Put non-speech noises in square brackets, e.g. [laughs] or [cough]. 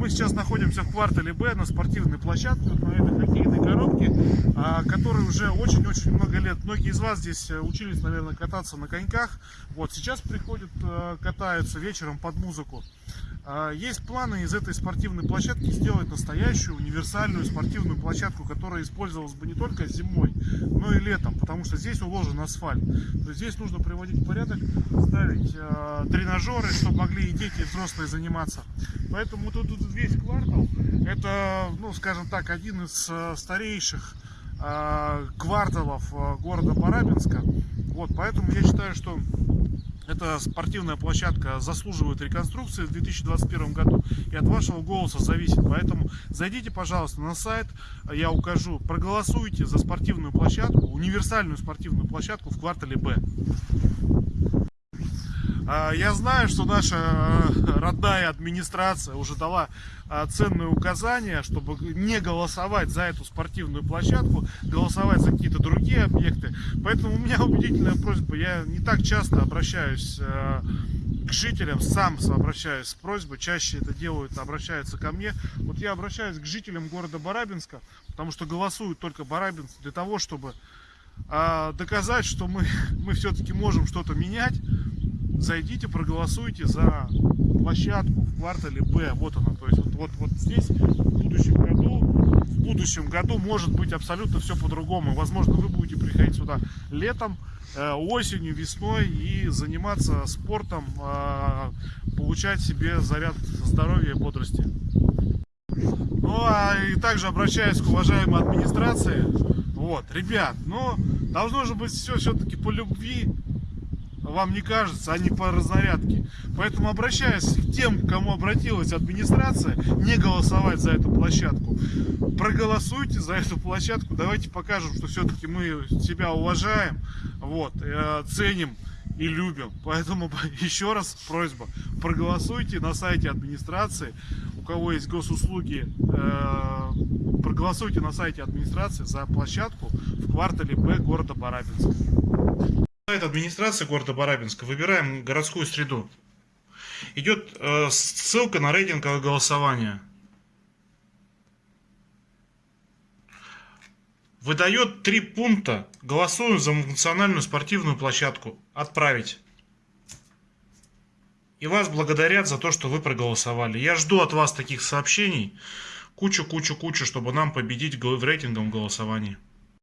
Мы сейчас находимся в квартале Б на спортивной площадке, на этой хоккейной коробке, а, которой уже очень-очень много лет. Многие из вас здесь э, учились, наверное, кататься на коньках. Вот сейчас приходят, э, катаются вечером под музыку. А, есть планы из этой спортивной площадки сделать настоящую универсальную спортивную площадку, которая использовалась бы не только зимой, но и летом, потому что здесь уложен асфальт. То есть здесь нужно приводить в порядок, ставить э, тренажеры, чтобы могли и дети, и взрослые заниматься. Поэтому тут, тут весь квартал, это, ну, скажем так, один из э, старейших э, кварталов города Барабинска. Вот, поэтому я считаю, что эта спортивная площадка заслуживает реконструкции в 2021 году. И от вашего голоса зависит. Поэтому зайдите, пожалуйста, на сайт. Я укажу. Проголосуйте за спортивную площадку, универсальную спортивную площадку в квартале Б. А, я знаю, что наша э, родная администрация уже дала а, ценные указания, чтобы не голосовать за эту спортивную площадку, голосовать за какие-то другие объекты. Поэтому у меня убедительная просьба, я не так часто обращаюсь э, к жителям, сам обращаюсь с просьбой, чаще это делают, обращаются ко мне. Вот я обращаюсь к жителям города Барабинска, потому что голосуют только барабинцы для того, чтобы а, доказать, что мы, [laughs] мы все-таки можем что-то менять зайдите, проголосуйте за площадку в квартале Б. Вот она. То есть вот, вот, вот здесь в будущем году, в будущем году может быть абсолютно все по-другому. Возможно, вы будете приходить сюда летом, э, осенью, весной и заниматься спортом, э, получать себе заряд здоровья и бодрости. Ну, а и также обращаюсь к уважаемой администрации. Вот, ребят, ну, должно же быть все все-таки по любви, вам не кажется, не по разнарядке. Поэтому обращаюсь к тем, кому обратилась администрация, не голосовать за эту площадку. Проголосуйте за эту площадку, давайте покажем, что все-таки мы себя уважаем, вот, э, ценим и любим. Поэтому [laughs] еще раз просьба, проголосуйте на сайте администрации, у кого есть госуслуги, э, проголосуйте на сайте администрации за площадку в квартале Б города Барабинск. Сайт администрации города Барабинска. Выбираем городскую среду. Идет э, ссылка на рейтинговое голосование. Выдает три пункта. Голосуем за национальную спортивную площадку. Отправить. И вас благодарят за то, что вы проголосовали. Я жду от вас таких сообщений. Кучу-кучу-кучу, чтобы нам победить в рейтинговом голосовании.